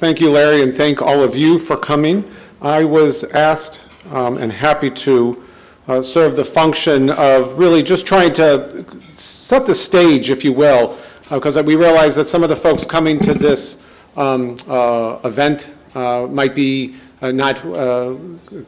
Thank you, Larry, and thank all of you for coming. I was asked um, and happy to uh, serve the function of really just trying to set the stage, if you will, because uh, we realize that some of the folks coming to this um, uh, event uh, might be uh, not uh,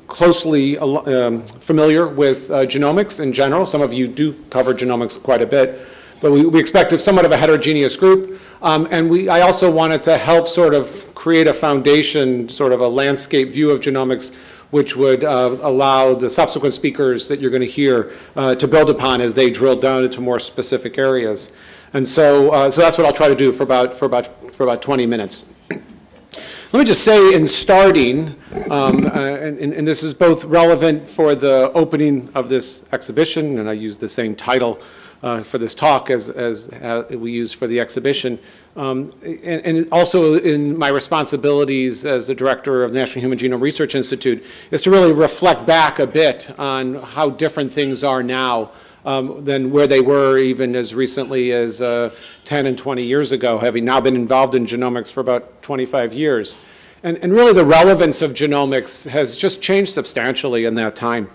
closely um, familiar with genomics in general. Some of you do cover genomics quite a bit but we, we expected somewhat of a heterogeneous group. Um, and we, I also wanted to help sort of create a foundation, sort of a landscape view of genomics, which would uh, allow the subsequent speakers that you're going to hear uh, to build upon as they drill down into more specific areas. And so, uh, so that's what I'll try to do for about, for about, for about 20 minutes. Let me just say in starting, um, uh, and, and, this is both relevant for the opening of this exhibition, and I use the same title uh, for this talk as, as uh, we use for the exhibition. Um, and, and, also in my responsibilities as the director of the National Human Genome Research Institute is to really reflect back a bit on how different things are now um, than where they were even as recently as uh, 10 and 20 years ago, having now been involved in genomics for about 25 years. And, and really the relevance of genomics has just changed substantially in that time.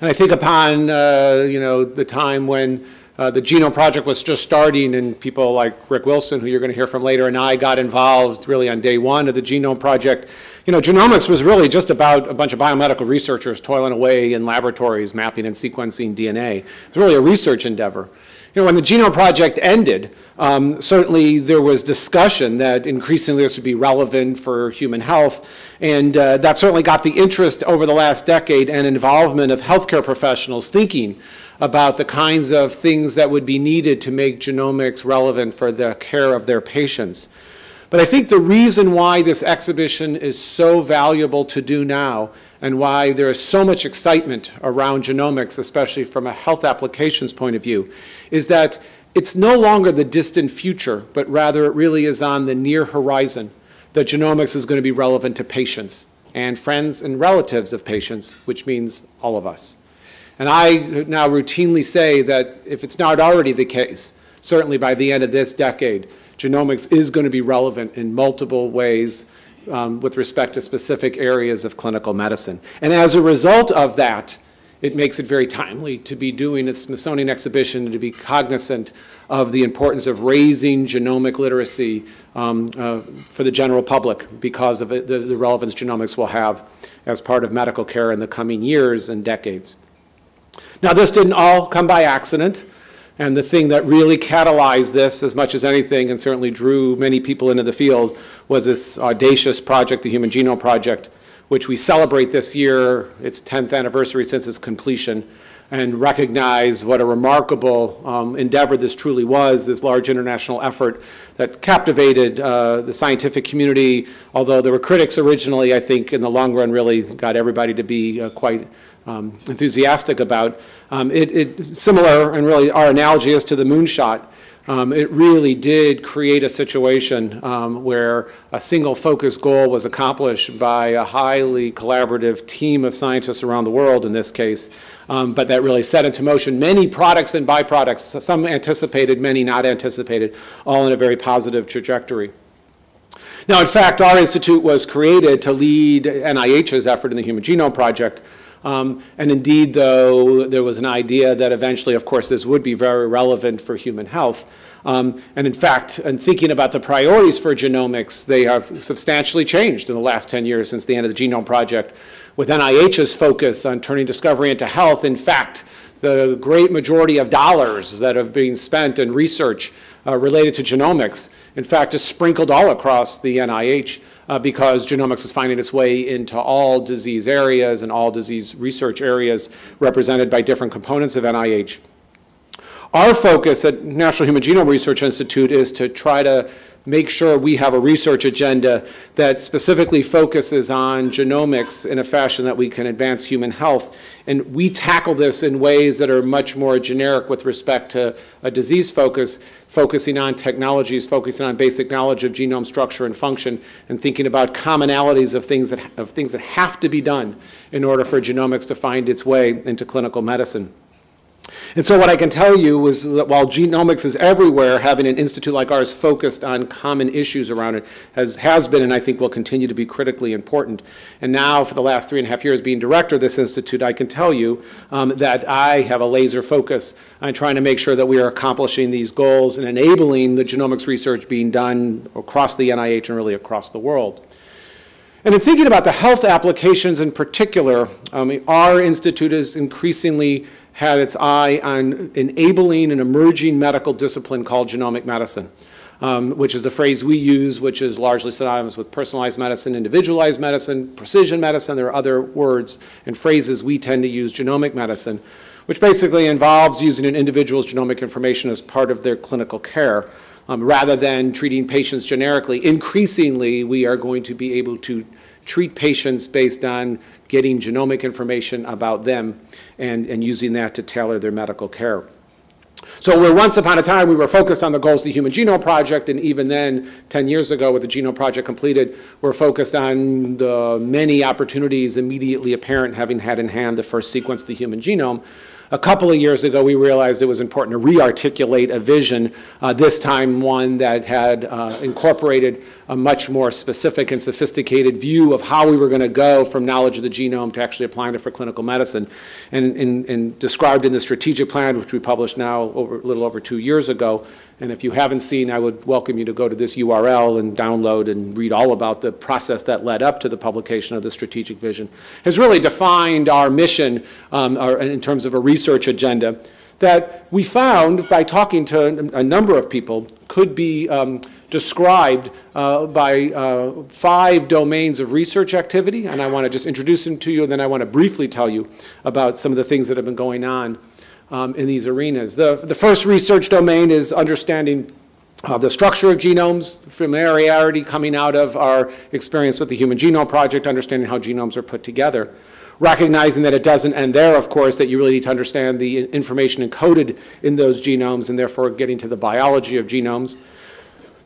And I think upon, uh, you know, the time when uh, the Genome Project was just starting and people like Rick Wilson, who you're going to hear from later, and I got involved really on day one of the Genome Project. You know, genomics was really just about a bunch of biomedical researchers toiling away in laboratories, mapping and sequencing DNA. It was really a research endeavor. You know, when the Genome Project ended, um, certainly there was discussion that increasingly this would be relevant for human health, and uh, that certainly got the interest over the last decade and involvement of healthcare professionals thinking about the kinds of things that would be needed to make genomics relevant for the care of their patients. But I think the reason why this exhibition is so valuable to do now and why there is so much excitement around genomics, especially from a health applications point of view, is that it's no longer the distant future, but rather it really is on the near horizon that genomics is going to be relevant to patients and friends and relatives of patients, which means all of us. And I now routinely say that if it's not already the case, certainly by the end of this decade, genomics is going to be relevant in multiple ways um, with respect to specific areas of clinical medicine. And as a result of that, it makes it very timely to be doing a Smithsonian exhibition and to be cognizant of the importance of raising genomic literacy um, uh, for the general public because of it, the, the relevance genomics will have as part of medical care in the coming years and decades. Now, this didn't all come by accident. And the thing that really catalyzed this as much as anything and certainly drew many people into the field was this audacious project, the Human Genome Project, which we celebrate this year, its 10th anniversary since its completion, and recognize what a remarkable um, endeavor this truly was, this large international effort that captivated uh, the scientific community, although there were critics originally, I think in the long run really got everybody to be uh, quite um, enthusiastic about. Um, it, it, similar, and really our analogy is to the moonshot. Um, it really did create a situation um, where a single focus goal was accomplished by a highly collaborative team of scientists around the world in this case, um, but that really set into motion many products and byproducts, some anticipated, many not anticipated, all in a very positive trajectory. Now, in fact, our institute was created to lead NIH's effort in the Human Genome Project, um, and indeed, though, there was an idea that eventually, of course, this would be very relevant for human health. Um, and in fact, in thinking about the priorities for genomics, they have substantially changed in the last 10 years since the end of the Genome Project. With NIH's focus on turning discovery into health, in fact, the great majority of dollars that have been spent in research uh, related to genomics, in fact, is sprinkled all across the NIH uh, because genomics is finding its way into all disease areas and all disease research areas represented by different components of NIH. Our focus at National Human Genome Research Institute is to try to make sure we have a research agenda that specifically focuses on genomics in a fashion that we can advance human health. And we tackle this in ways that are much more generic with respect to a disease focus, focusing on technologies, focusing on basic knowledge of genome structure and function, and thinking about commonalities of things that, of things that have to be done in order for genomics to find its way into clinical medicine. And so what I can tell you is that while genomics is everywhere, having an institute like ours focused on common issues around it has, has been and I think will continue to be critically important. And now for the last three and a half years being director of this institute, I can tell you um, that I have a laser focus on trying to make sure that we are accomplishing these goals and enabling the genomics research being done across the NIH and really across the world. And in thinking about the health applications in particular, um, our institute is increasingly had its eye on enabling an emerging medical discipline called genomic medicine, um, which is the phrase we use, which is largely synonymous with personalized medicine, individualized medicine, precision medicine. There are other words and phrases we tend to use, genomic medicine, which basically involves using an individual's genomic information as part of their clinical care. Um, rather than treating patients generically, increasingly we are going to be able to treat patients based on getting genomic information about them and, and using that to tailor their medical care. So where once upon a time we were focused on the goals of the Human Genome Project, and even then, 10 years ago with the Genome Project completed, we're focused on the many opportunities immediately apparent having had in hand the first sequence of the human genome. A couple of years ago, we realized it was important to re-articulate a vision, uh, this time one that had uh, incorporated a much more specific and sophisticated view of how we were going to go from knowledge of the genome to actually applying it for clinical medicine. And, and, and described in the strategic plan, which we published now over, a little over two years ago, and if you haven't seen, I would welcome you to go to this URL and download and read all about the process that led up to the publication of the strategic vision, has really defined our mission um, our, in terms of a research agenda that we found by talking to a number of people could be um, described uh, by uh, five domains of research activity, and I want to just introduce them to you, and then I want to briefly tell you about some of the things that have been going on um, in these arenas. The, the first research domain is understanding uh, the structure of genomes, familiarity coming out of our experience with the Human Genome Project, understanding how genomes are put together. Recognizing that it doesn't end there, of course, that you really need to understand the information encoded in those genomes and therefore getting to the biology of genomes.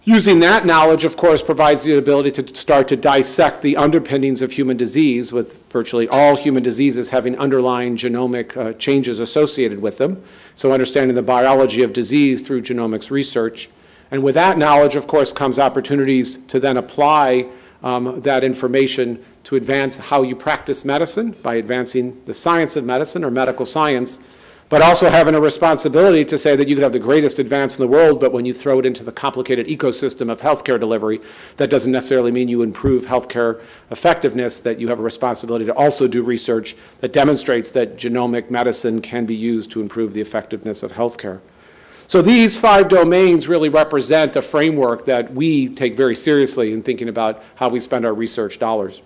Using that knowledge, of course, provides the ability to start to dissect the underpinnings of human disease, with virtually all human diseases having underlying genomic uh, changes associated with them. So understanding the biology of disease through genomics research. And with that knowledge, of course, comes opportunities to then apply um, that information to advance how you practice medicine by advancing the science of medicine or medical science but also having a responsibility to say that you could have the greatest advance in the world, but when you throw it into the complicated ecosystem of healthcare delivery, that doesn't necessarily mean you improve healthcare effectiveness, that you have a responsibility to also do research that demonstrates that genomic medicine can be used to improve the effectiveness of healthcare. So these five domains really represent a framework that we take very seriously in thinking about how we spend our research dollars.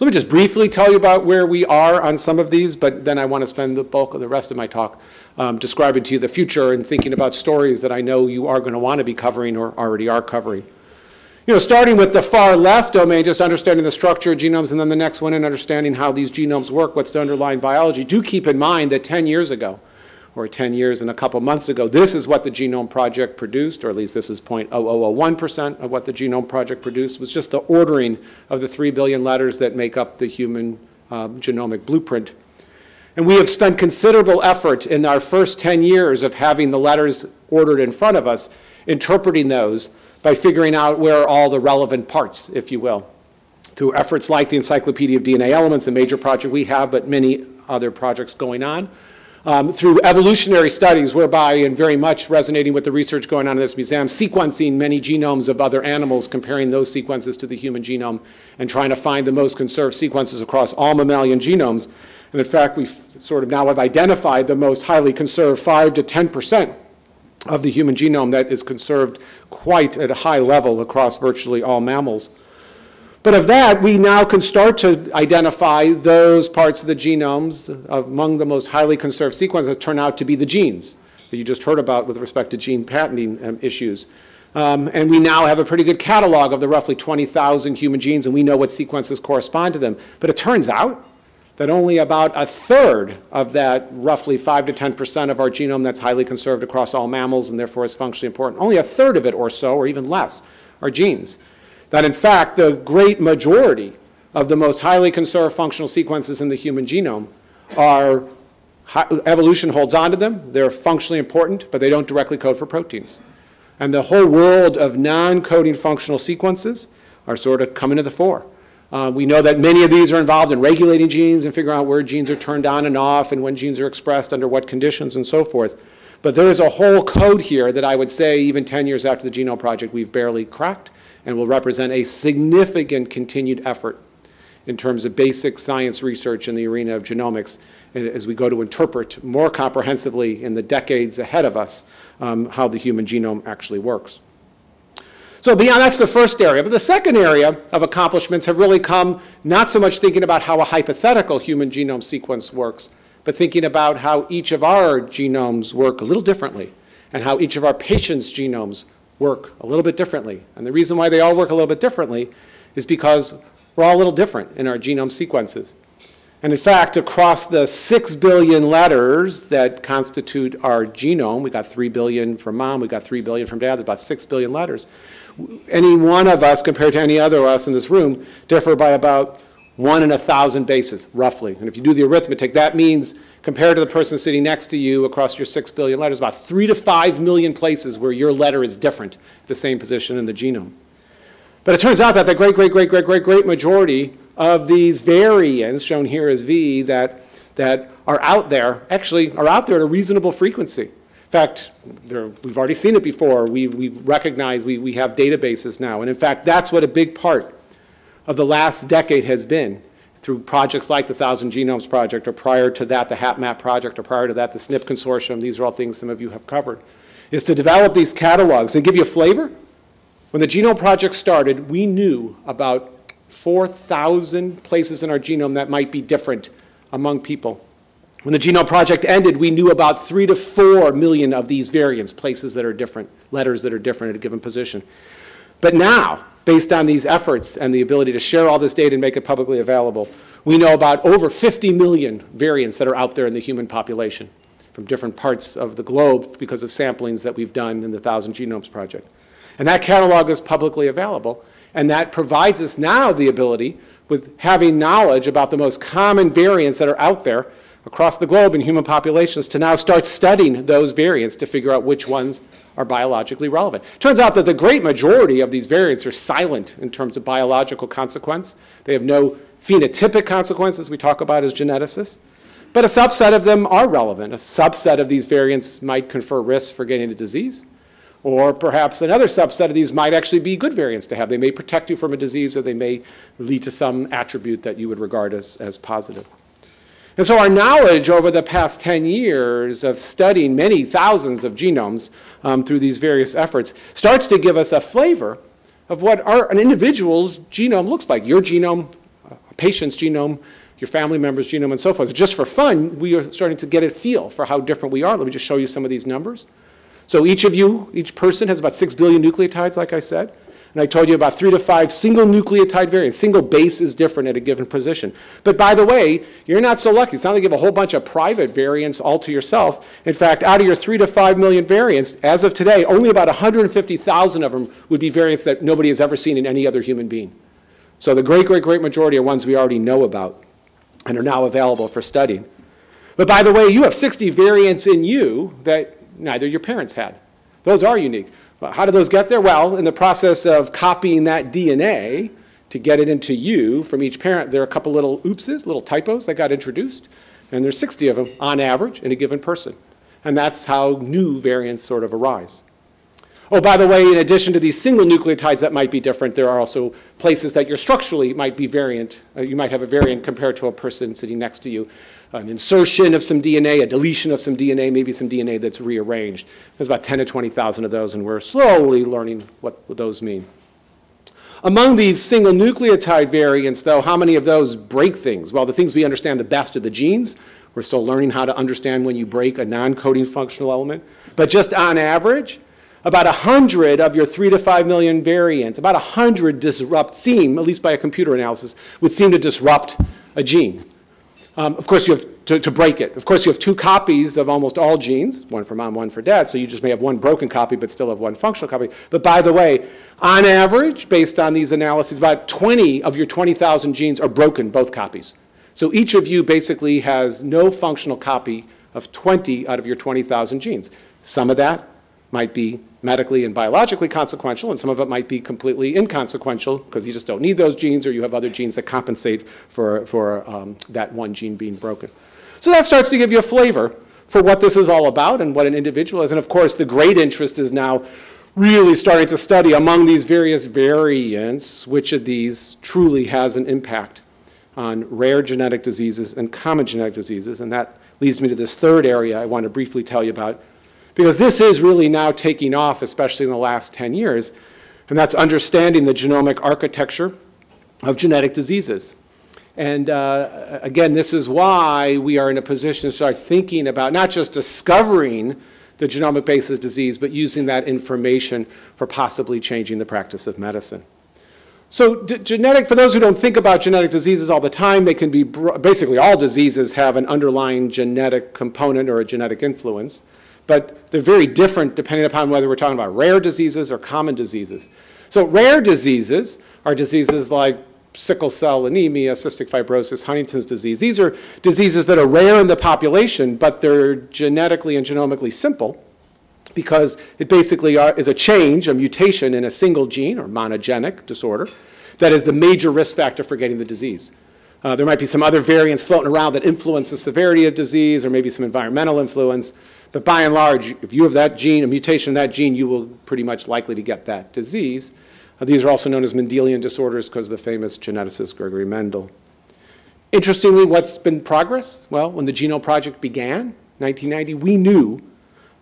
Let me just briefly tell you about where we are on some of these, but then I want to spend the bulk of the rest of my talk um, describing to you the future and thinking about stories that I know you are going to want to be covering or already are covering. You know, starting with the far left domain, just understanding the structure of genomes, and then the next one in understanding how these genomes work, what's the underlying biology. Do keep in mind that 10 years ago, or 10 years and a couple months ago. This is what the Genome Project produced, or at least this is 0.0001% of what the Genome Project produced, was just the ordering of the 3 billion letters that make up the human uh, genomic blueprint. And we have spent considerable effort in our first 10 years of having the letters ordered in front of us, interpreting those by figuring out where are all the relevant parts, if you will. Through efforts like the Encyclopedia of DNA Elements, a major project we have, but many other projects going on um, through evolutionary studies whereby, and very much resonating with the research going on in this museum, sequencing many genomes of other animals, comparing those sequences to the human genome, and trying to find the most conserved sequences across all mammalian genomes. And in fact, we sort of now have identified the most highly conserved 5 to 10 percent of the human genome that is conserved quite at a high level across virtually all mammals. But of that, we now can start to identify those parts of the genomes among the most highly conserved sequences that turn out to be the genes that you just heard about with respect to gene patenting um, issues. Um, and we now have a pretty good catalog of the roughly 20,000 human genes, and we know what sequences correspond to them. But it turns out that only about a third of that roughly 5 to 10 percent of our genome that's highly conserved across all mammals and therefore is functionally important, only a third of it or so, or even less, are genes that in fact the great majority of the most highly conserved functional sequences in the human genome are Evolution holds on to them. They're functionally important, but they don't directly code for proteins. And the whole world of non-coding functional sequences are sort of coming to the fore. Uh, we know that many of these are involved in regulating genes and figuring out where genes are turned on and off and when genes are expressed under what conditions and so forth. But there is a whole code here that I would say even 10 years after the Genome Project we've barely cracked and will represent a significant continued effort in terms of basic science research in the arena of genomics as we go to interpret more comprehensively in the decades ahead of us um, how the human genome actually works. So beyond, that's the first area. But the second area of accomplishments have really come not so much thinking about how a hypothetical human genome sequence works, but thinking about how each of our genomes work a little differently and how each of our patients' genomes work a little bit differently. And the reason why they all work a little bit differently is because we're all a little different in our genome sequences. And in fact, across the 6 billion letters that constitute our genome, we got 3 billion from mom, we got 3 billion from dad, there's about 6 billion letters. Any one of us compared to any other of us in this room differ by about one in a thousand bases, roughly. And if you do the arithmetic, that means compared to the person sitting next to you across your 6 billion letters, about 3 to 5 million places where your letter is different, the same position in the genome. But it turns out that the great, great, great, great, great, great majority of these variants, shown here as V, that, that are out there, actually are out there at a reasonable frequency. In fact, there, we've already seen it before. We, we recognize we, we have databases now. And in fact, that's what a big part of the last decade has been through projects like the Thousand Genomes Project, or prior to that, the HapMap Project, or prior to that, the SNP Consortium. These are all things some of you have covered, is to develop these catalogs and give you a flavor. When the Genome Project started, we knew about 4,000 places in our genome that might be different among people. When the Genome Project ended, we knew about 3 to 4 million of these variants, places that are different, letters that are different at a given position. But now, based on these efforts and the ability to share all this data and make it publicly available, we know about over 50 million variants that are out there in the human population from different parts of the globe because of samplings that we've done in the Thousand Genomes Project. And that catalog is publicly available. And that provides us now the ability, with having knowledge about the most common variants that are out there across the globe in human populations, to now start studying those variants to figure out which ones are biologically relevant. Turns out that the great majority of these variants are silent in terms of biological consequence. They have no phenotypic consequences we talk about as geneticists. But a subset of them are relevant. A subset of these variants might confer risks for getting a disease. Or perhaps another subset of these might actually be good variants to have. They may protect you from a disease or they may lead to some attribute that you would regard as, as positive. And so our knowledge over the past 10 years of studying many thousands of genomes um, through these various efforts starts to give us a flavor of what our, an individual's genome looks like. Your genome, a patient's genome, your family member's genome, and so forth. Just for fun, we are starting to get a feel for how different we are. Let me just show you some of these numbers. So each of you, each person has about 6 billion nucleotides, like I said. And I told you about three to five single nucleotide variants. Single base is different at a given position. But by the way, you're not so lucky. It's not like you have a whole bunch of private variants all to yourself. In fact, out of your three to five million variants, as of today, only about 150,000 of them would be variants that nobody has ever seen in any other human being. So the great, great, great majority are ones we already know about and are now available for studying. But by the way, you have 60 variants in you that neither your parents had. Those are unique. How do those get there? Well, in the process of copying that DNA to get it into you from each parent, there are a couple little oopses, little typos that got introduced, and there's 60 of them on average in a given person. And that's how new variants sort of arise. Oh, by the way, in addition to these single nucleotides that might be different, there are also places that you're structurally might be variant. Uh, you might have a variant compared to a person sitting next to you. An insertion of some DNA, a deletion of some DNA, maybe some DNA that's rearranged. There's about 10 to 20,000 of those, and we're slowly learning what, those mean. Among these single nucleotide variants, though, how many of those break things? Well, the things we understand the best are the genes. We're still learning how to understand when you break a non-coding functional element. But just on average, about 100 of your 3 to 5 million variants, about 100 disrupt, seem, at least by a computer analysis, would seem to disrupt a gene. Um, of course, you have to, to, break it. Of course, you have two copies of almost all genes, one for mom, one for dad, so you just may have one broken copy but still have one functional copy. But by the way, on average, based on these analyses, about 20 of your 20,000 genes are broken, both copies. So each of you basically has no functional copy of 20 out of your 20,000 genes. Some of that might be medically and biologically consequential, and some of it might be completely inconsequential because you just don't need those genes or you have other genes that compensate for, for um, that one gene being broken. So that starts to give you a flavor for what this is all about and what an individual is. And of course, the great interest is now really starting to study among these various variants which of these truly has an impact on rare genetic diseases and common genetic diseases. And that leads me to this third area I want to briefly tell you about, because this is really now taking off, especially in the last 10 years, and that's understanding the genomic architecture of genetic diseases. And uh, again, this is why we are in a position to start thinking about not just discovering the genomic basis of disease, but using that information for possibly changing the practice of medicine. So genetic, for those who don't think about genetic diseases all the time, they can be, basically all diseases have an underlying genetic component or a genetic influence, but they're very different depending upon whether we're talking about rare diseases or common diseases. So rare diseases are diseases like sickle cell anemia, cystic fibrosis, Huntington's disease. These are diseases that are rare in the population, but they're genetically and genomically simple because it basically are, is a change, a mutation in a single gene or monogenic disorder that is the major risk factor for getting the disease. Uh, there might be some other variants floating around that influence the severity of disease or maybe some environmental influence, but by and large, if you have that gene, a mutation in that gene, you will pretty much likely to get that disease. Uh, these are also known as Mendelian disorders because of the famous geneticist Gregory Mendel. Interestingly, what's been progress? Well, when the Genome Project began, 1990, we knew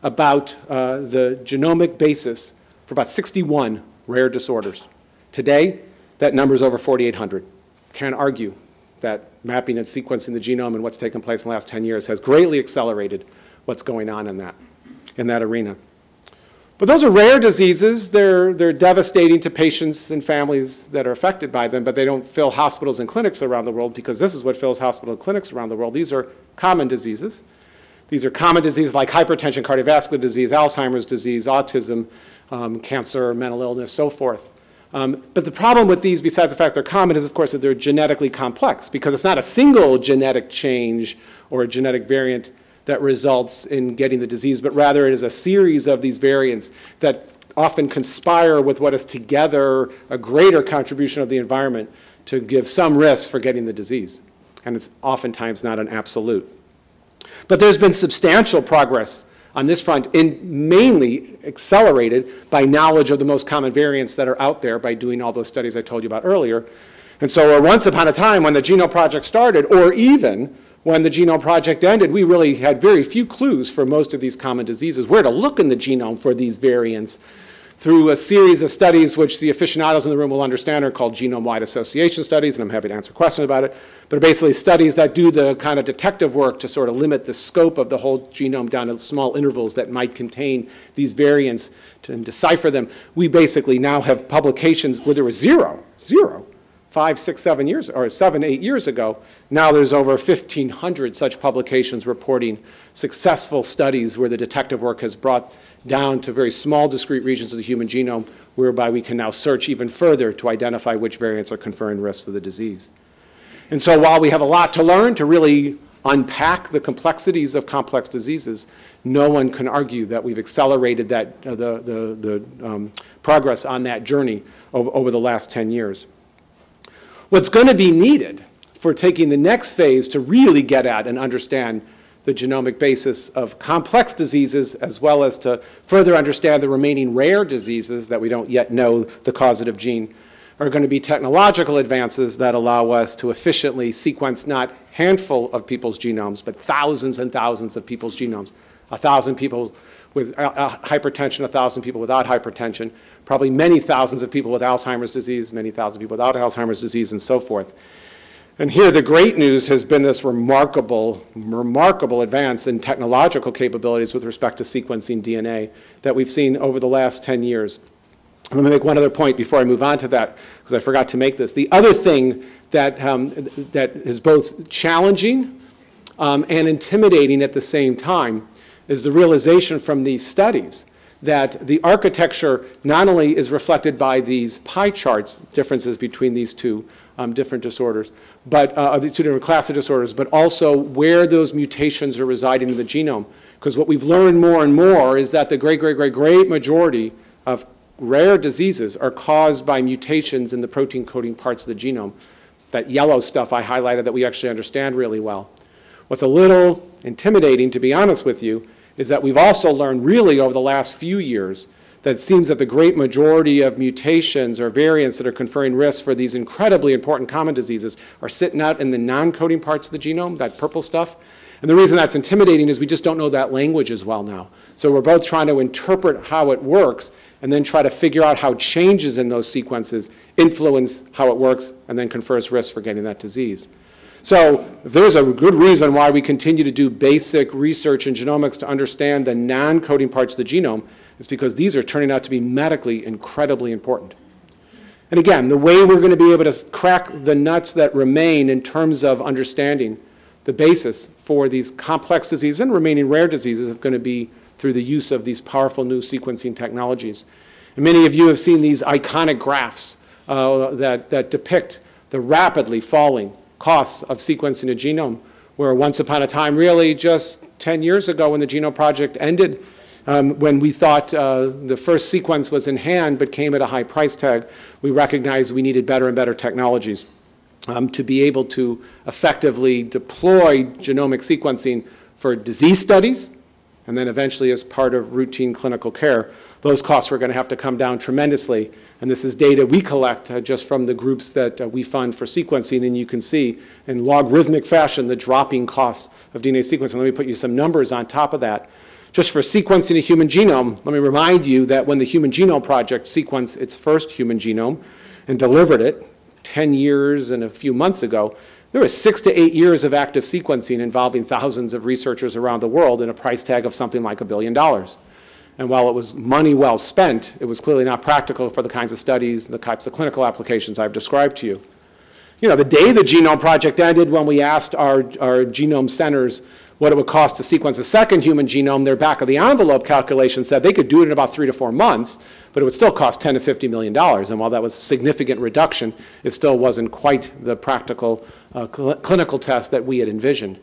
about uh, the genomic basis for about 61 rare disorders. Today, that number is over 4,800. Can't argue that mapping and sequencing the genome and what's taken place in the last 10 years has greatly accelerated what's going on in that, in that arena. But those are rare diseases. They're, they're devastating to patients and families that are affected by them, but they don't fill hospitals and clinics around the world because this is what fills hospitals and clinics around the world. These are common diseases. These are common diseases like hypertension, cardiovascular disease, Alzheimer's disease, autism, um, cancer, mental illness, so forth. Um, but the problem with these, besides the fact they're common, is of course that they're genetically complex because it's not a single genetic change or a genetic variant that results in getting the disease, but rather it is a series of these variants that often conspire with what is together a greater contribution of the environment to give some risk for getting the disease. And it's oftentimes not an absolute. But there's been substantial progress on this front, in mainly accelerated by knowledge of the most common variants that are out there by doing all those studies I told you about earlier. And so uh, once upon a time when the Genome Project started, or even when the Genome Project ended, we really had very few clues for most of these common diseases, where to look in the genome for these variants through a series of studies which the aficionados in the room will understand are called genome-wide association studies, and I'm happy to answer questions about it, but are basically studies that do the kind of detective work to sort of limit the scope of the whole genome down to small intervals that might contain these variants to decipher them. We basically now have publications where there was zero, zero, five, six, seven years, or seven, eight years ago. Now there's over 1,500 such publications reporting successful studies where the detective work has brought down to very small discrete regions of the human genome, whereby we can now search even further to identify which variants are conferring risk for the disease. And so while we have a lot to learn to really unpack the complexities of complex diseases, no one can argue that we've accelerated that, uh, the, the, the um, progress on that journey over, over the last 10 years. What's going to be needed for taking the next phase to really get at and understand the genomic basis of complex diseases as well as to further understand the remaining rare diseases that we don't yet know the causative gene are going to be technological advances that allow us to efficiently sequence not handful of people's genomes, but thousands and thousands of people's genomes. A thousand people with uh, uh hypertension, a thousand people without hypertension, probably many thousands of people with Alzheimer's disease, many thousand people without Alzheimer's disease, and so forth. And here the great news has been this remarkable, remarkable advance in technological capabilities with respect to sequencing DNA that we've seen over the last 10 years. Let me make one other point before I move on to that, because I forgot to make this. The other thing that, um, that is both challenging um, and intimidating at the same time is the realization from these studies that the architecture not only is reflected by these pie charts, differences between these two um, different disorders, but uh, these two different classes of disorders, but also where those mutations are residing in the genome. Because what we've learned more and more is that the great, great, great, great majority of rare diseases are caused by mutations in the protein coding parts of the genome. That yellow stuff I highlighted that we actually understand really well. What's a little intimidating, to be honest with you, is that we've also learned really over the last few years that it seems that the great majority of mutations or variants that are conferring risks for these incredibly important common diseases are sitting out in the non-coding parts of the genome, that purple stuff. And the reason that's intimidating is we just don't know that language as well now. So we're both trying to interpret how it works and then try to figure out how changes in those sequences influence how it works and then confers risk for getting that disease. So there's a good reason why we continue to do basic research in genomics to understand the non-coding parts of the genome It's because these are turning out to be medically incredibly important. And again, the way we're going to be able to crack the nuts that remain in terms of understanding the basis for these complex diseases and remaining rare diseases is going to be through the use of these powerful new sequencing technologies. And many of you have seen these iconic graphs uh, that, that depict the rapidly falling costs of sequencing a genome, where once upon a time, really just 10 years ago when the Genome Project ended, um, when we thought uh, the first sequence was in hand but came at a high price tag, we recognized we needed better and better technologies um, to be able to effectively deploy genomic sequencing for disease studies and then eventually as part of routine clinical care those costs were going to have to come down tremendously. And this is data we collect uh, just from the groups that uh, we fund for sequencing. And you can see in logarithmic fashion the dropping costs of DNA sequencing. Let me put you some numbers on top of that. Just for sequencing a human genome, let me remind you that when the Human Genome Project sequenced its first human genome and delivered it 10 years and a few months ago, there was six to eight years of active sequencing involving thousands of researchers around the world and a price tag of something like a billion dollars. And while it was money well spent, it was clearly not practical for the kinds of studies and the types of clinical applications I've described to you. You know, the day the Genome Project ended, when we asked our, our genome centers what it would cost to sequence a second human genome, their back of the envelope calculation said they could do it in about three to four months, but it would still cost 10 to 50 million dollars. And while that was a significant reduction, it still wasn't quite the practical uh, cl clinical test that we had envisioned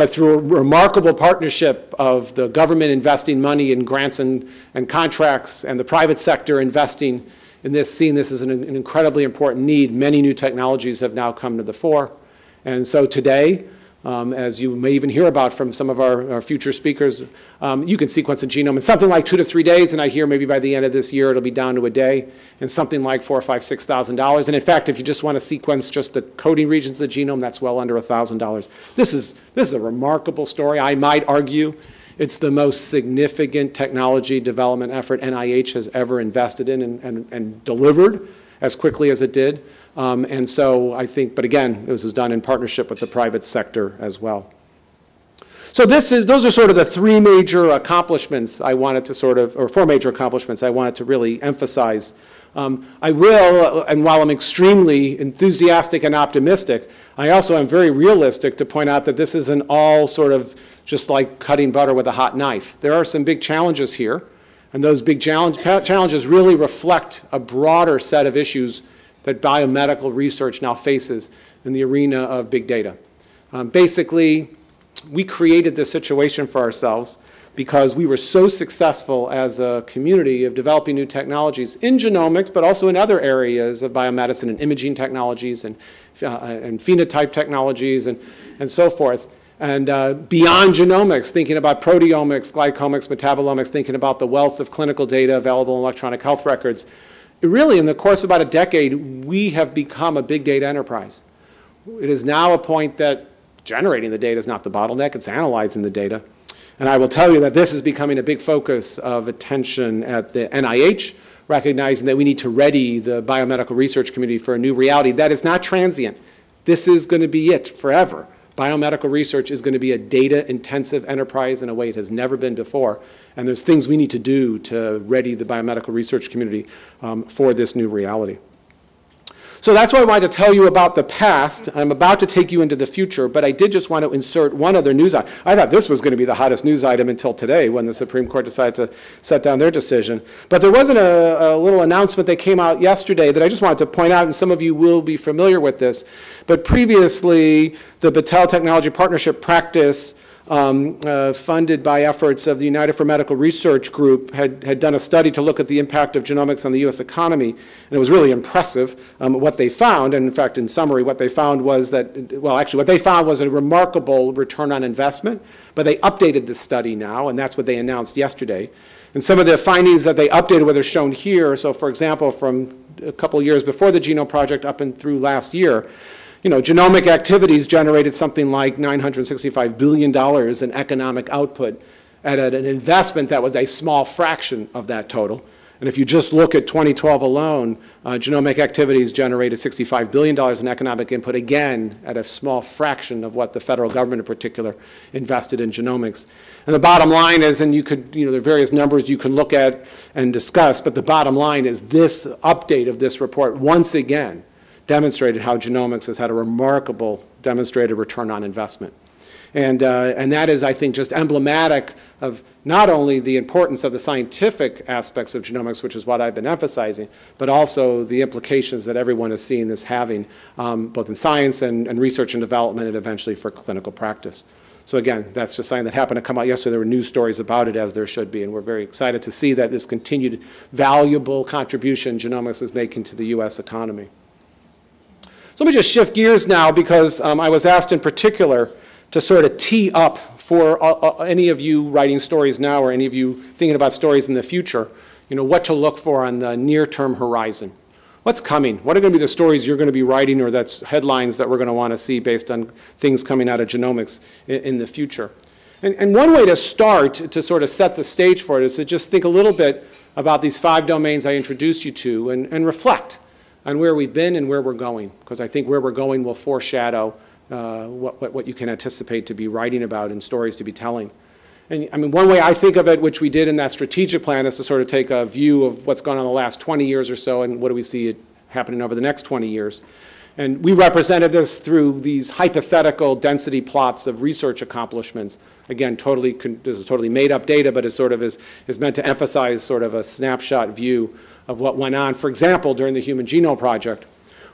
but through a remarkable partnership of the government investing money in grants and, and contracts and the private sector investing in this, seeing this as an, an incredibly important need, many new technologies have now come to the fore. And so today, um, as you may even hear about from some of our, our future speakers, um, you can sequence a genome in something like two to three days, and I hear maybe by the end of this year it'll be down to a day, and something like four, five, six thousand dollars. And in fact, if you just want to sequence just the coding regions of the genome, that's well under a thousand dollars. This is this is a remarkable story. I might argue it's the most significant technology development effort NIH has ever invested in and, and, and delivered as quickly as it did. Um, and so I think, but again, this was done in partnership with the private sector as well. So this is, those are sort of the three major accomplishments I wanted to sort of, or four major accomplishments I wanted to really emphasize. Um, I will, and while I'm extremely enthusiastic and optimistic, I also am very realistic to point out that this isn't all sort of just like cutting butter with a hot knife. There are some big challenges here, and those big challenge, challenges really reflect a broader set of issues that biomedical research now faces in the arena of big data. Um, basically, we created this situation for ourselves because we were so successful as a community of developing new technologies in genomics, but also in other areas of biomedicine and imaging technologies and, uh, and phenotype technologies and, and so forth. And uh, beyond genomics, thinking about proteomics, glycomics, metabolomics, thinking about the wealth of clinical data available in electronic health records, really, in the course of about a decade, we have become a big data enterprise. It is now a point that generating the data is not the bottleneck, it's analyzing the data. And I will tell you that this is becoming a big focus of attention at the NIH, recognizing that we need to ready the biomedical research community for a new reality that is not transient. This is going to be it forever. Biomedical research is going to be a data-intensive enterprise in a way it has never been before. And there's things we need to do to ready the biomedical research community um, for this new reality. So that's why I wanted to tell you about the past. I'm about to take you into the future, but I did just want to insert one other news item. I thought this was going to be the hottest news item until today when the Supreme Court decided to set down their decision. But there wasn't a, a little announcement that came out yesterday that I just wanted to point out, and some of you will be familiar with this. But previously, the Battelle Technology Partnership practice um, uh, funded by efforts of the United for Medical Research Group, had, had done a study to look at the impact of genomics on the U.S. economy, and it was really impressive um, what they found. And in fact, in summary, what they found was that, well, actually, what they found was a remarkable return on investment, but they updated the study now, and that's what they announced yesterday. And some of the findings that they updated were shown here. So, for example, from a couple years before the Genome Project up and through last year, you know, genomic activities generated something like $965 billion in economic output at an investment that was a small fraction of that total. And if you just look at 2012 alone, uh, genomic activities generated $65 billion in economic input, again, at a small fraction of what the federal government in particular invested in genomics. And the bottom line is, and you could, you know, there are various numbers you can look at and discuss, but the bottom line is this update of this report once again demonstrated how genomics has had a remarkable demonstrated return on investment. And, uh, and that is, I think, just emblematic of not only the importance of the scientific aspects of genomics, which is what I've been emphasizing, but also the implications that everyone is seeing this having, um, both in science and, and research and development and eventually for clinical practice. So again, that's just something that happened to come out yesterday. There were news stories about it, as there should be, and we're very excited to see that this continued valuable contribution genomics is making to the U.S. economy. Let me just shift gears now because um, I was asked in particular to sort of tee up for uh, uh, any of you writing stories now or any of you thinking about stories in the future, you know, what to look for on the near-term horizon. What's coming? What are going to be the stories you're going to be writing or that's headlines that we're going to want to see based on things coming out of genomics in, in the future? And, and one way to start to sort of set the stage for it is to just think a little bit about these five domains I introduced you to and, and reflect on where we've been and where we're going, because I think where we're going will foreshadow uh, what, what, what, you can anticipate to be writing about and stories to be telling. And I mean, one way I think of it, which we did in that strategic plan, is to sort of take a view of what's gone on the last 20 years or so and what do we see happening over the next 20 years. And we represented this through these hypothetical density plots of research accomplishments. Again, totally, this is totally made up data, but it sort of is, is meant to emphasize sort of a snapshot view of what went on. For example, during the Human Genome Project,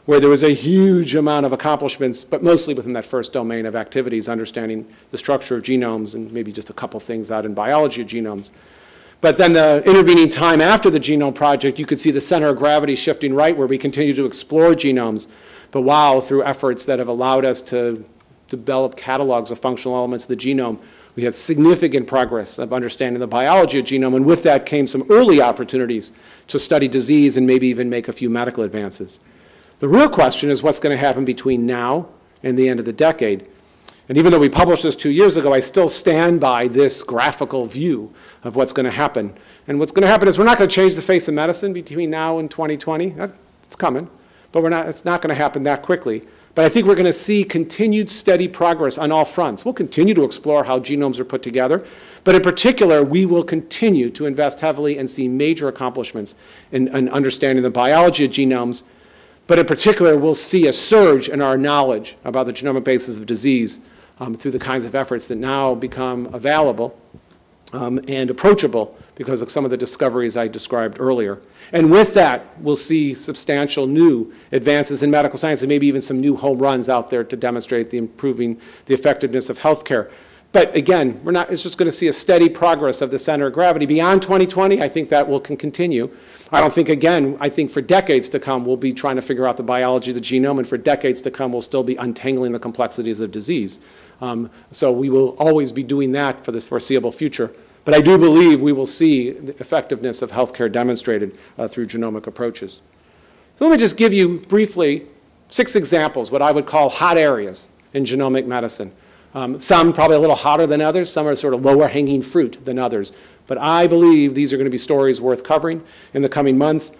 where there was a huge amount of accomplishments, but mostly within that first domain of activities, understanding the structure of genomes and maybe just a couple things out in biology of genomes. But then the intervening time after the Genome Project, you could see the center of gravity shifting right where we continue to explore genomes but wow, through efforts that have allowed us to develop catalogs of functional elements of the genome, we had significant progress of understanding the biology of genome, and with that came some early opportunities to study disease and maybe even make a few medical advances. The real question is what's going to happen between now and the end of the decade. And even though we published this two years ago, I still stand by this graphical view of what's going to happen. And what's going to happen is we're not going to change the face of medicine between now and 2020. It's coming but we're not, it's not going to happen that quickly. But I think we're going to see continued steady progress on all fronts. We'll continue to explore how genomes are put together, but in particular, we will continue to invest heavily and see major accomplishments in, in understanding the biology of genomes, but in particular, we'll see a surge in our knowledge about the genomic basis of disease um, through the kinds of efforts that now become available um, and approachable because of some of the discoveries I described earlier. And with that, we'll see substantial new advances in medical science and maybe even some new home runs out there to demonstrate the improving the effectiveness of healthcare. But again, we're not, it's just going to see a steady progress of the center of gravity. Beyond 2020, I think that will can continue. I don't think, again, I think for decades to come, we'll be trying to figure out the biology of the genome, and for decades to come, we'll still be untangling the complexities of disease. Um, so we will always be doing that for this foreseeable future. But I do believe we will see the effectiveness of healthcare demonstrated uh, through genomic approaches. So let me just give you briefly six examples, what I would call hot areas in genomic medicine. Um, some probably a little hotter than others, some are sort of lower hanging fruit than others. But I believe these are going to be stories worth covering in the coming months.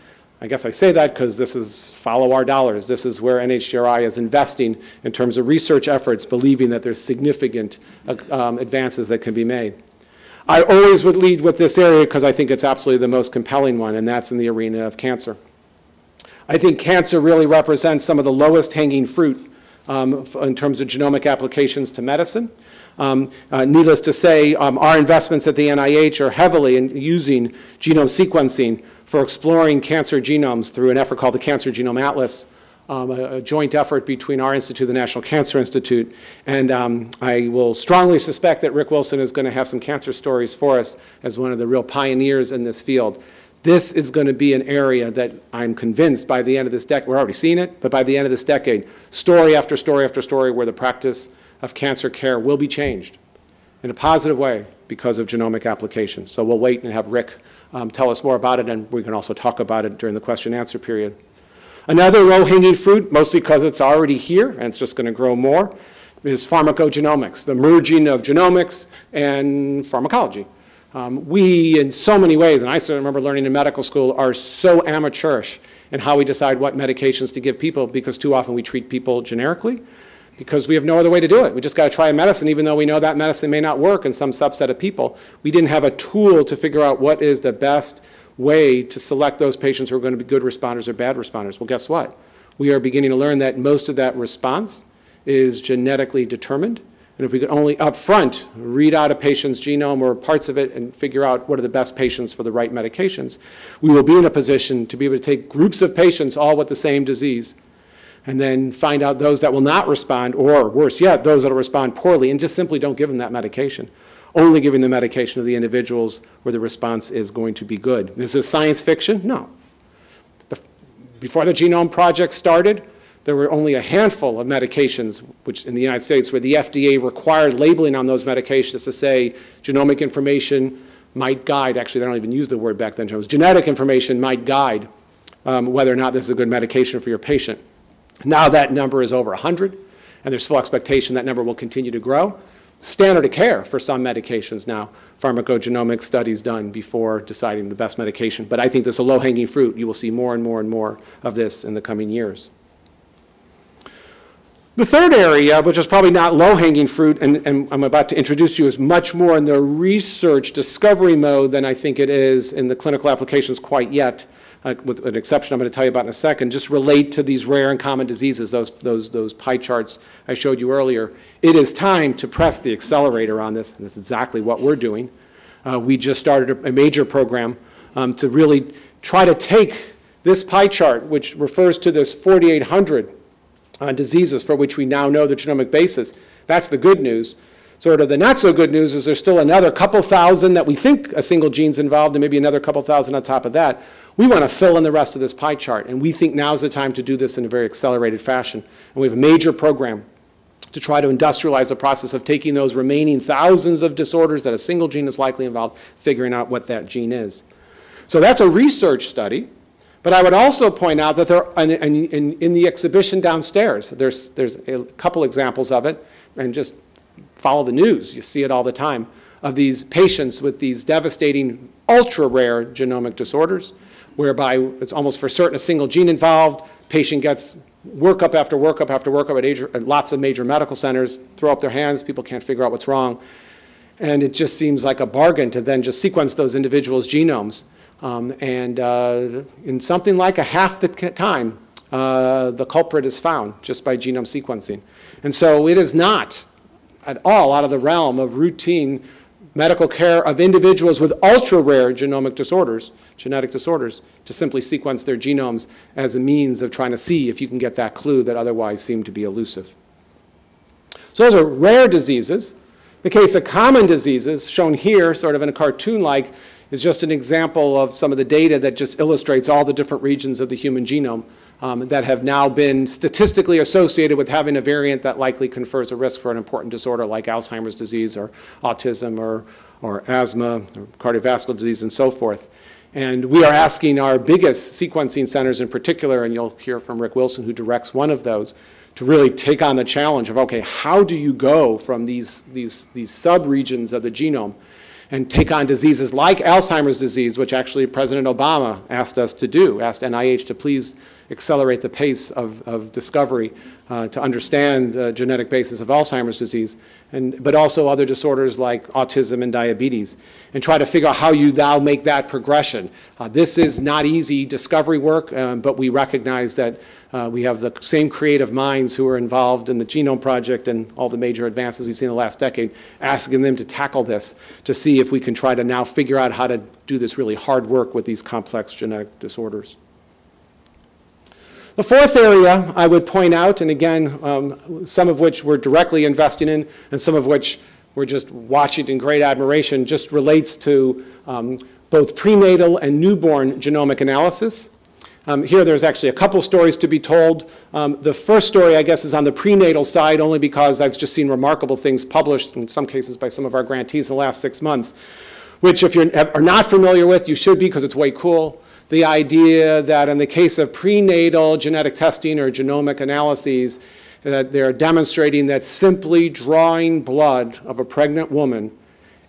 I guess I say that because this is follow our dollars. This is where NHGRI is investing in terms of research efforts, believing that there's significant uh, um, advances that can be made. I always would lead with this area because I think it's absolutely the most compelling one, and that's in the arena of cancer. I think cancer really represents some of the lowest hanging fruit um, in terms of genomic applications to medicine. Um, uh, Needless to say, um, our investments at the NIH are heavily in using genome sequencing for exploring cancer genomes through an effort called the Cancer Genome Atlas, um, a a joint effort between our institute, the National Cancer Institute, and um, I will strongly suspect that Rick Wilson is going to have some cancer stories for us as one of the real pioneers in this field. This is going to be an area that I'm convinced by the end of this decade, we're already seeing it, but by the end of this decade, story after story after story where the practice of cancer care will be changed in a positive way because of genomic application. So we'll wait and have Rick um, tell us more about it, and we can also talk about it during the question and answer period. Another low-hanging fruit, mostly because it's already here and it's just going to grow more, is pharmacogenomics, the merging of genomics and pharmacology. Um, we, in so many ways, and I still remember learning in medical school, are so amateurish in how we decide what medications to give people because too often we treat people generically because we have no other way to do it. We just got to try a medicine, even though we know that medicine may not work in some subset of people. We didn't have a tool to figure out what is the best way to select those patients who are going to be good responders or bad responders. Well, guess what? We are beginning to learn that most of that response is genetically determined. And if we could only upfront read out a patient's genome or parts of it and figure out what are the best patients for the right medications, we will be in a position to be able to take groups of patients all with the same disease and then find out those that will not respond, or worse yet, those that will respond poorly, and just simply don't give them that medication. Only giving the medication to the individuals where the response is going to be good. This is science fiction? No. Before the Genome Project started, there were only a handful of medications, which in the United States, where the FDA required labeling on those medications to say genomic information might guide, actually, they don't even use the word back then, was genetic information might guide um, whether or not this is a good medication for your patient. Now that number is over 100, and there's full expectation that number will continue to grow. Standard of care for some medications now, pharmacogenomic studies done before deciding the best medication. But I think this is a low-hanging fruit. You will see more and more and more of this in the coming years. The third area, which is probably not low-hanging fruit, and, and I'm about to introduce you, is much more in the research discovery mode than I think it is in the clinical applications quite yet, uh, with an exception I'm going to tell you about in a second, just relate to these rare and common diseases, those, those, those pie charts I showed you earlier. It is time to press the accelerator on this, and this is exactly what we're doing. Uh, we just started a, a major program um, to really try to take this pie chart, which refers to this 4,800 uh, diseases for which we now know the genomic basis. That's the good news. Sort of the not so good news is there's still another couple thousand that we think a single gene's involved and maybe another couple thousand on top of that. We want to fill in the rest of this pie chart, and we think now's the time to do this in a very accelerated fashion. And we have a major program to try to industrialize the process of taking those remaining thousands of disorders that a single gene is likely involved, figuring out what that gene is. So that's a research study. But I would also point out that there, in, in, in the exhibition downstairs, there's, there's a couple examples of it, and just follow the news, you see it all the time, of these patients with these devastating, ultra-rare genomic disorders, whereby it's almost for certain a single gene involved, patient gets workup after workup after workup at, age, at lots of major medical centers, throw up their hands, people can't figure out what's wrong. And it just seems like a bargain to then just sequence those individuals' genomes. Um, and uh, in something like a half the time, uh, the culprit is found just by genome sequencing. And so it is not at all out of the realm of routine medical care of individuals with ultra-rare genomic disorders, genetic disorders, to simply sequence their genomes as a means of trying to see if you can get that clue that otherwise seemed to be elusive. So those are rare diseases. The case of common diseases, shown here sort of in a cartoon-like, is just an example of some of the data that just illustrates all the different regions of the human genome um, that have now been statistically associated with having a variant that likely confers a risk for an important disorder like Alzheimer's disease or autism or, or asthma or cardiovascular disease and so forth. And we are asking our biggest sequencing centers in particular, and you'll hear from Rick Wilson who directs one of those, to really take on the challenge of, okay, how do you go from these, these, these sub-regions of the genome and take on diseases like Alzheimer's disease, which actually President Obama asked us to do, asked NIH to please accelerate the pace of, of discovery uh, to understand the genetic basis of Alzheimer's disease, and, but also other disorders like autism and diabetes, and try to figure out how you now make that progression. Uh, this is not easy discovery work, um, but we recognize that uh, we have the same creative minds who are involved in the Genome Project and all the major advances we've seen in the last decade, asking them to tackle this to see if we can try to now figure out how to do this really hard work with these complex genetic disorders. The fourth area I would point out, and again, um, some of which we're directly investing in and some of which we're just watching in great admiration, just relates to um, both prenatal and newborn genomic analysis. Um, here there's actually a couple stories to be told. Um, the first story, I guess, is on the prenatal side only because I've just seen remarkable things published, in some cases by some of our grantees in the last six months, which if you are not familiar with, you should be because it's way cool the idea that in the case of prenatal genetic testing or genomic analyses, that they're demonstrating that simply drawing blood of a pregnant woman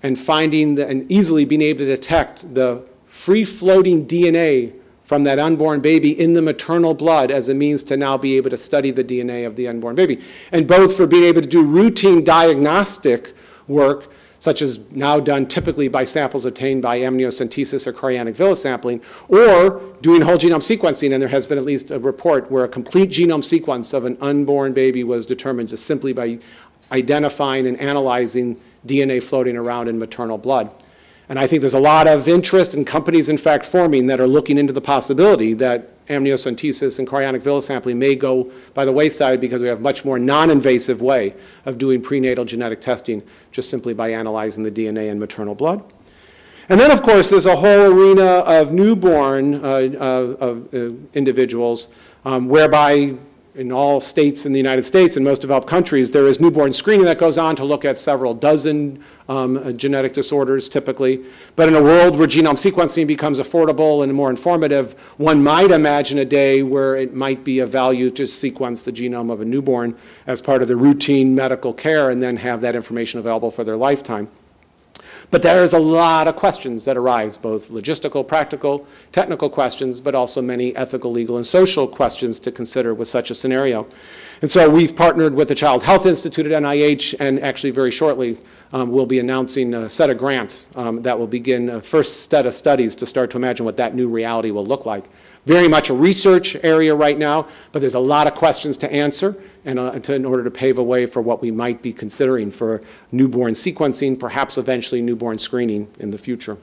and finding the, and easily being able to detect the free-floating DNA from that unborn baby in the maternal blood as a means to now be able to study the DNA of the unborn baby. And both for being able to do routine diagnostic work such as now done typically by samples obtained by amniocentesis or chorionic villus sampling, or doing whole genome sequencing, and there has been at least a report where a complete genome sequence of an unborn baby was determined just simply by identifying and analyzing DNA floating around in maternal blood. And I think there's a lot of interest in companies, in fact, forming that are looking into the possibility that amniocentesis and chorionic villus sampling may go by the wayside because we have much more non-invasive way of doing prenatal genetic testing just simply by analyzing the DNA in maternal blood. And then, of course, there's a whole arena of newborn uh, uh, uh, individuals um, whereby in all states in the United States and most developed countries, there is newborn screening that goes on to look at several dozen um, uh, genetic disorders typically. But in a world where genome sequencing becomes affordable and more informative, one might imagine a day where it might be of value to sequence the genome of a newborn as part of the routine medical care and then have that information available for their lifetime. But there's a lot of questions that arise, both logistical, practical, technical questions, but also many ethical, legal, and social questions to consider with such a scenario. And so we've partnered with the Child Health Institute at NIH, and actually very shortly um, we'll be announcing a set of grants um, that will begin a first set of studies to start to imagine what that new reality will look like. Very much a research area right now, but there's a lot of questions to answer, and uh, to, in order to pave a way for what we might be considering for newborn sequencing, perhaps eventually newborn screening in the future.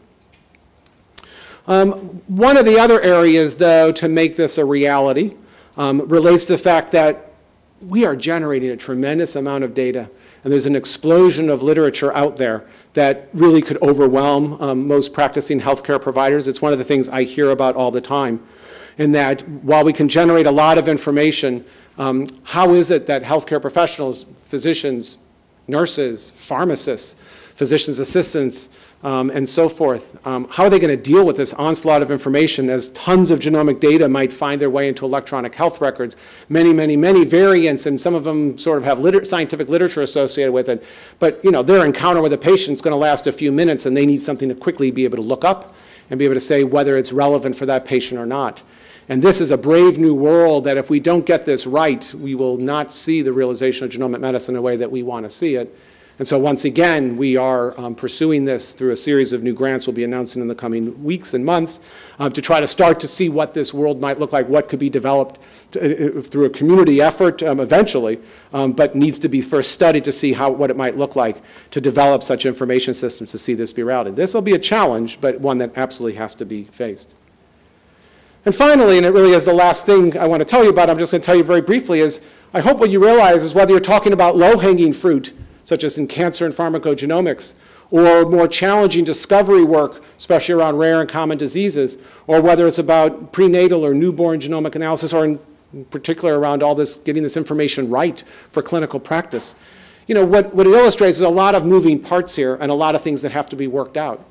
Um, one of the other areas, though, to make this a reality um, relates to the fact that we are generating a tremendous amount of data, and there's an explosion of literature out there that really could overwhelm um, most practicing healthcare providers. It's one of the things I hear about all the time, in that while we can generate a lot of information, um, how is it that healthcare professionals, physicians, nurses, pharmacists, physician's assistants, um, and so forth, um, how are they going to deal with this onslaught of information as tons of genomic data might find their way into electronic health records, many, many, many variants, and some of them sort of have liter scientific literature associated with it. But, you know, their encounter with a patient is going to last a few minutes, and they need something to quickly be able to look up and be able to say whether it's relevant for that patient or not. And this is a brave new world that if we don't get this right, we will not see the realization of genomic medicine in a way that we want to see it. And so once again, we are um, pursuing this through a series of new grants we'll be announcing in the coming weeks and months um, to try to start to see what this world might look like, what could be developed to, uh, uh, through a community effort um, eventually, um, but needs to be first studied to see how, what it might look like to develop such information systems to see this be routed. This will be a challenge, but one that absolutely has to be faced. And finally, and it really is the last thing I want to tell you about, I'm just going to tell you very briefly, is I hope what you realize is whether you're talking about low-hanging fruit, such as in cancer and pharmacogenomics, or more challenging discovery work, especially around rare and common diseases, or whether it's about prenatal or newborn genomic analysis, or in particular around all this, getting this information right for clinical practice. You know, what, what it illustrates is a lot of moving parts here and a lot of things that have to be worked out.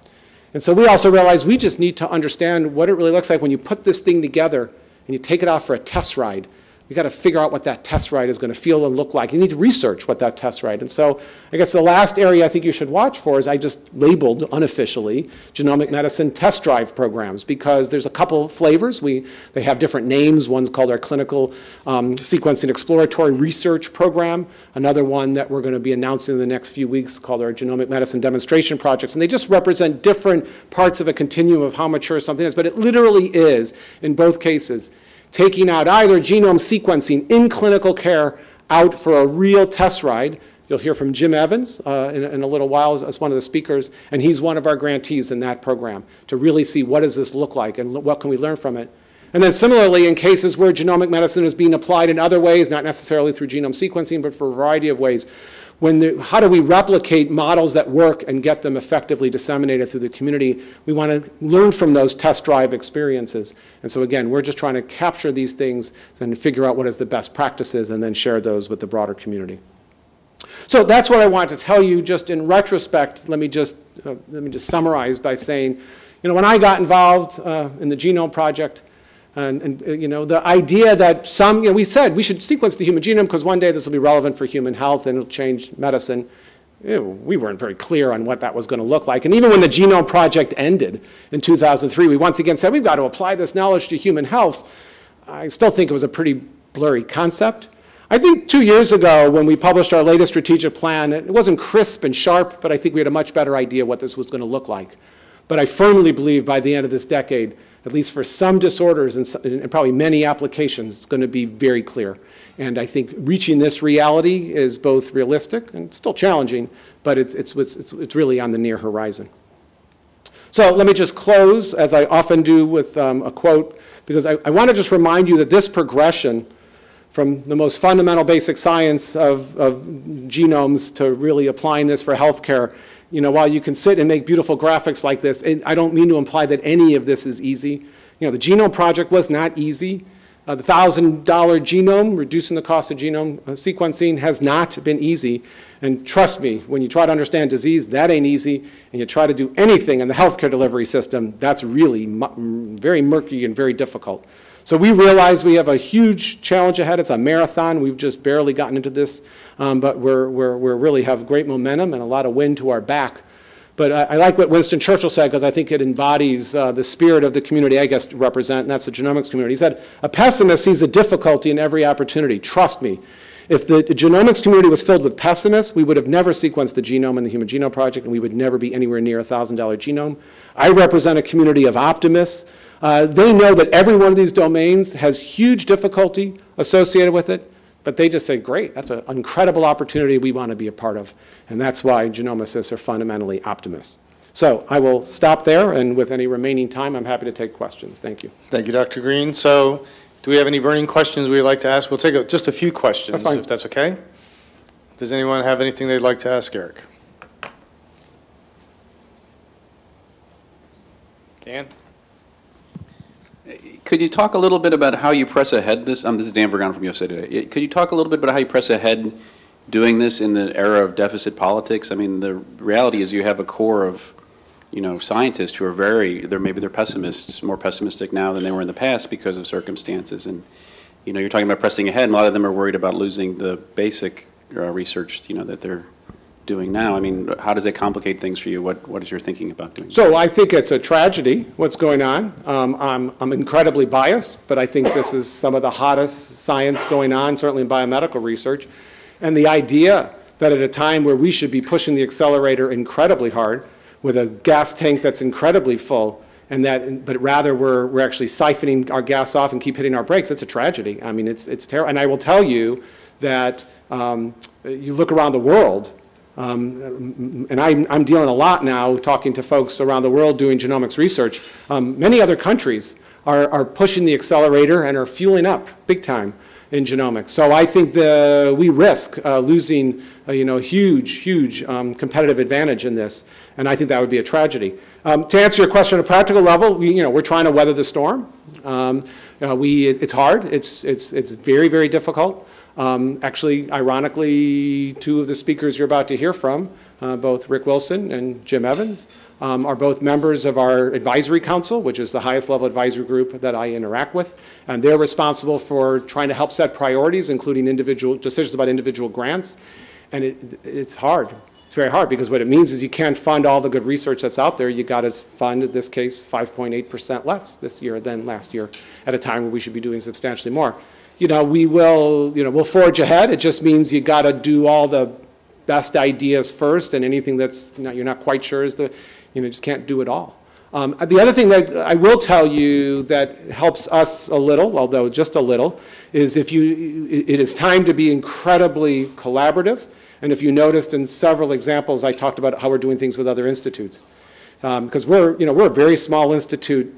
And so we also realized we just need to understand what it really looks like when you put this thing together and you take it out for a test ride. We got to figure out what that test ride is going to feel and look like. You need to research what that test ride. And so I guess the last area I think you should watch for is I just labeled unofficially genomic medicine test drive programs because there's a couple flavors. We, they have different names. One's called our clinical um, sequencing exploratory research program. Another one that we're going to be announcing in the next few weeks called our genomic medicine demonstration projects. And they just represent different parts of a continuum of how mature something is. But it literally is, in both cases, taking out either genome sequencing in clinical care out for a real test ride. You'll hear from Jim Evans uh, in, in, a little while as, as, one of the speakers, and he's one of our grantees in that program to really see what does this look like and what can we learn from it. And then similarly, in cases where genomic medicine is being applied in other ways, not necessarily through genome sequencing, but for a variety of ways, when the, how do we replicate models that work and get them effectively disseminated through the community? We want to learn from those test drive experiences. And so again, we're just trying to capture these things and figure out what is the best practices and then share those with the broader community. So that's what I want to tell you just in retrospect. Let me just, uh, let me just summarize by saying, you know, when I got involved uh, in the Genome Project, and, and, uh, you know, the idea that some, you know, we said we should sequence the human genome because one day this will be relevant for human health and it'll change medicine. We weren't very clear on what that was going to look like. And even when the Genome Project ended in 2003, we once again said we've got to apply this knowledge to human health. I still think it was a pretty blurry concept. I think two years ago when we published our latest strategic plan, it wasn't crisp and sharp, but I think we had a much better idea what this was going to look like. But I firmly believe by the end of this decade, at least for some disorders and, and probably many applications, it's going to be very clear. And I think reaching this reality is both realistic and still challenging, but it's, it's, it's, it's really on the near horizon. So let me just close, as I often do, with um, a quote, because I, I want to just remind you that this progression from the most fundamental basic science of, of genomes to really applying this for healthcare you know, while you can sit and make beautiful graphics like this, I don't mean to imply that any of this is easy. You know, the Genome Project was not easy. Uh, the $1,000 genome, reducing the cost of genome uh, sequencing, has not been easy. And trust me, when you try to understand disease, that ain't easy. And you try to do anything in the healthcare delivery system, that's really very murky and very difficult. So we realize we have a huge challenge ahead. It's a marathon. We've just barely gotten into this, um, but we're, we're, we're really have great momentum and a lot of wind to our back. But I, I like what Winston Churchill said because I think it embodies uh, the spirit of the community I guess represent, and that's the genomics community. He said, a pessimist sees the difficulty in every opportunity. Trust me. If the genomics community was filled with pessimists, we would have never sequenced the genome in the Human Genome Project, and we would never be anywhere near a $1,000 genome. I represent a community of optimists uh, they know that every one of these domains has huge difficulty associated with it, but they just say, great, that's an incredible opportunity we want to be a part of. And that's why genomicists are fundamentally optimists. So I will stop there, and with any remaining time, I'm happy to take questions. Thank you. Thank you, Dr. Green. So do we have any burning questions we'd like to ask? We'll take a, just a few questions, that's if that's okay. Does anyone have anything they'd like to ask Eric? Dan? Could you talk a little bit about how you press ahead this? Um, this is Dan Vergano from USA Today. Could you talk a little bit about how you press ahead doing this in the era of deficit politics? I mean, the reality is you have a core of, you know, scientists who are very, they're maybe they're pessimists, more pessimistic now than they were in the past because of circumstances. And, you know, you're talking about pressing ahead, and a lot of them are worried about losing the basic uh, research, you know, that they're doing now? I mean, how does it complicate things for you? What, what is your thinking about doing? So I think it's a tragedy, what's going on. Um, I'm, I'm incredibly biased, but I think this is some of the hottest science going on, certainly in biomedical research. And the idea that at a time where we should be pushing the accelerator incredibly hard with a gas tank that's incredibly full, and that, but rather we're, we're actually siphoning our gas off and keep hitting our brakes, it's a tragedy. I mean, it's, it's terrible. And I will tell you that um, you look around the world, um, and I'm, I'm, dealing a lot now talking to folks around the world doing genomics research. Um, many other countries are, are, pushing the accelerator and are fueling up big time in genomics. So I think the, we risk uh, losing uh, you know, huge, huge um, competitive advantage in this, and I think that would be a tragedy. Um, to answer your question at a practical level, we, you know, we're trying to weather the storm. Um, uh, we, it, it's hard. It's, it's, it's very, very difficult. Um, Actually, ironically, two of the speakers you're about to hear from, uh, both Rick Wilson and Jim Evans, um, are both members of our advisory council, which is the highest level advisory group that I interact with. And they're responsible for trying to help set priorities, including individual, decisions about individual grants. And it, it's hard. It's very hard because what it means is you can't fund all the good research that's out there. You got to fund, in this case, 5.8% less this year than last year at a time where we should be doing substantially more. You know, we will, you know, we'll forge ahead. It just means you got to do all the best ideas first and anything that's, not- you're not quite sure is the, you know, just can't do it all. Um, The other thing that I will tell you that helps us a little, although just a little, is if you, it is time to be incredibly collaborative. And if you noticed in several examples, I talked about how we're doing things with other institutes. Because we're, you know, we're a very small institute,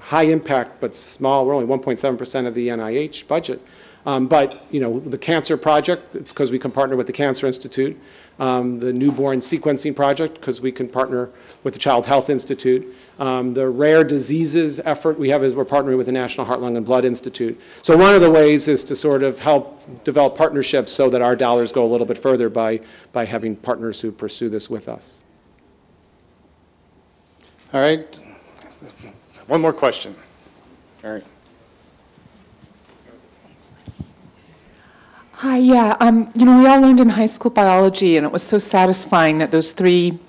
high impact, but small, we're only 1.7% of the NIH budget. Um, But, you know, the Cancer Project, it's because we can partner with the Cancer Institute. Um, The Newborn Sequencing Project, because we can partner with the Child Health Institute. Um, The Rare Diseases effort we have is we're partnering with the National Heart, Lung, and Blood Institute. So one of the ways is to sort of help develop partnerships so that our dollars go a little bit further by, by having partners who pursue this with us. All right. One more question. All right. Hi, yeah, um, you know, we all learned in high school biology, and it was so satisfying that those three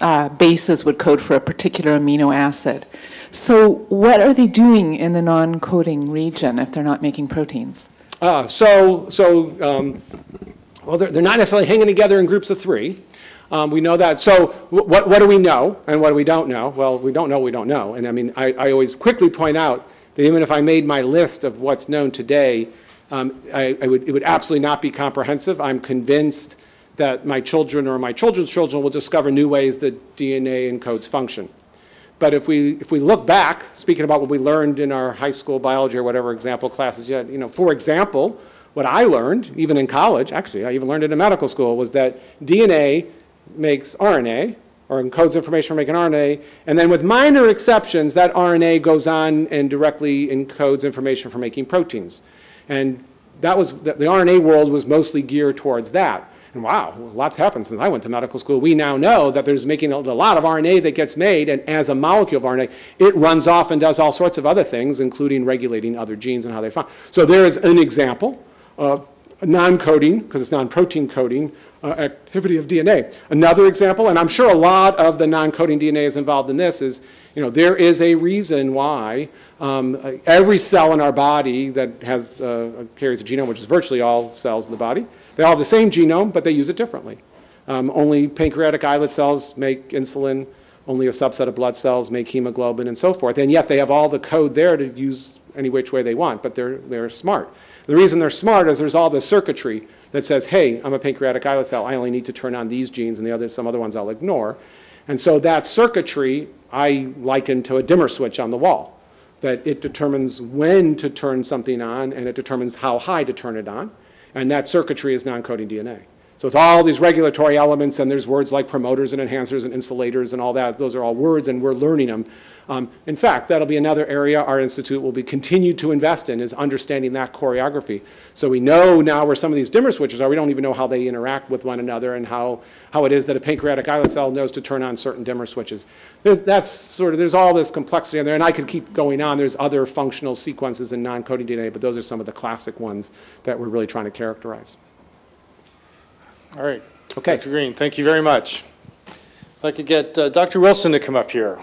uh, bases would code for a particular amino acid. So what are they doing in the non-coding region if they're not making proteins? Uh, So, so, um, well, they're, they're not necessarily hanging together in groups of three. Um, We know that. So what, what do we know and what do we don't know? Well, we don't know, we don't know. And I mean, I, I always quickly point out that even if I made my list of what's known today, um, I, I would, it would absolutely not be comprehensive. I'm convinced that my children or my children's children will discover new ways that DNA encodes function. But if we, if we look back, speaking about what we learned in our high school biology or whatever example classes you had, you know, for example, what I learned, even in college, actually, I even learned it in medical school, was that DNA makes RNA, or encodes information for making RNA, and then with minor exceptions, that RNA goes on and directly encodes information for making proteins. And that was, the the RNA world was mostly geared towards that. And wow, lots happened since I went to medical school. We now know that there's making a a lot of RNA that gets made, and as a molecule of RNA, it runs off and does all sorts of other things, including regulating other genes and how they function. So there is an example of non-coding, because it's non-protein coding, uh, activity of DNA. Another example, and I'm sure a lot of the non-coding DNA is involved in this, is, you know, there is a reason why um, every cell in our body that has, uh, carries a genome, which is virtually all cells in the body, they all have the same genome, but they use it differently. Um, Only pancreatic islet cells make insulin, only a subset of blood cells make hemoglobin and so forth, and yet they have all the code there to use any which way they want, but they're, they're smart. The reason they're smart is there's all this circuitry that says, hey, I'm a pancreatic islet cell, I only need to turn on these genes and the other, some other ones I'll ignore. And so that circuitry I liken to a dimmer switch on the wall, that it determines when to turn something on and it determines how high to turn it on, and that circuitry is non-coding DNA. So it's all these regulatory elements, and there's words like promoters and enhancers and insulators and all that. Those are all words, and we're learning them. Um, in fact, that'll be another area our institute will be continued to invest in, is understanding that choreography. So we know now where some of these dimmer switches are. We don't even know how they interact with one another and how, how it is that a pancreatic islet cell knows to turn on certain dimmer switches. There's, that's sort of, there's all this complexity in there, and I could keep going on. There's other functional sequences in non-coding DNA, but those are some of the classic ones that we're really trying to characterize. All right. Okay. Dr. Green, thank you very much. If I could get uh, Dr. Wilson to come up here.